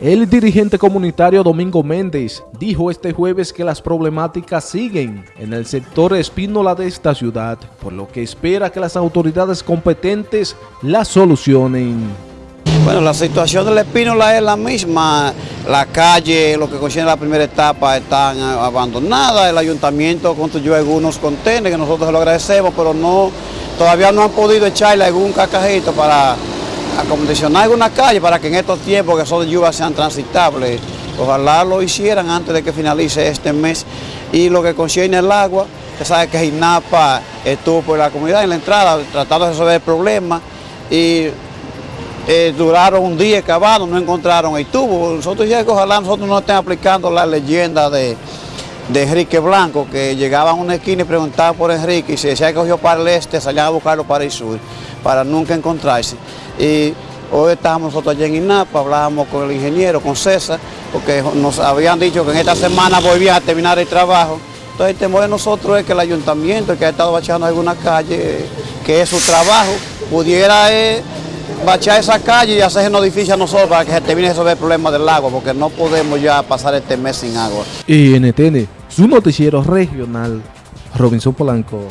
El dirigente comunitario Domingo Méndez dijo este jueves que las problemáticas siguen en el sector espínola de esta ciudad, por lo que espera que las autoridades competentes las solucionen. Bueno, la situación de la espínola es la misma, la calle, lo que concierne la primera etapa, están abandonadas, el ayuntamiento construyó algunos contenedores que nosotros lo agradecemos, pero no, todavía no han podido echarle algún cacajito para acondicionar alguna calle para que en estos tiempos que son de lluvia sean transitables. Ojalá lo hicieran antes de que finalice este mes. Y lo que concierne el agua, usted sabe que INAPA estuvo por la comunidad en la entrada tratando de resolver el problema y eh, duraron un día excavando, no encontraron el tubo. Nosotros ya que ojalá nosotros no estén aplicando la leyenda de, de Enrique Blanco, que llegaban a una esquina y preguntaban por Enrique y se decía que cogió para el este, salían a buscarlo para el sur, para nunca encontrarse. Y hoy estábamos nosotros allá en INAPA, hablábamos con el ingeniero, con César, porque nos habían dicho que en esta semana volvían a terminar el trabajo. Entonces el temor de nosotros es que el ayuntamiento, que ha estado bachando alguna calle, que es su trabajo, pudiera eh, bachar esa calle y hacernos difícil a nosotros para que se termine de resolver el problema del agua, porque no podemos ya pasar este mes sin agua. Y NTN, su noticiero regional, Robinson Polanco.